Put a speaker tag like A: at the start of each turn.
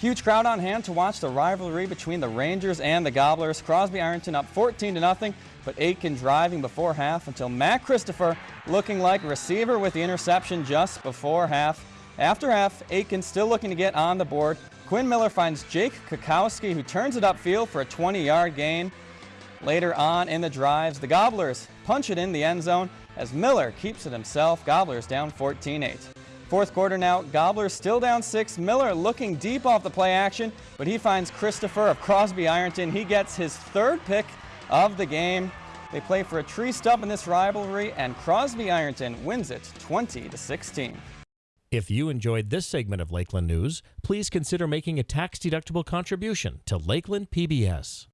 A: Huge crowd on hand to watch the rivalry between the Rangers and the Gobblers. Crosby Ironton up 14 to nothing, but Aitkin driving before half until Matt Christopher looking like receiver with the interception just before half. After half, Aitkin still looking to get on the board. Quinn Miller finds Jake Kakowski who turns it upfield for a 20-yard gain. Later on in the drives, the Gobblers punch it in the end zone as Miller keeps it himself. Gobblers down 14-8. Fourth quarter now, Gobblers still down six. Miller looking deep off the play action, but he finds Christopher of Crosby Ironton. He gets his third pick of the game. They play for a tree stump in this rivalry, and Crosby Ironton wins it 20 to 16.
B: If you enjoyed this segment of Lakeland News, please consider making a tax-deductible contribution to Lakeland PBS.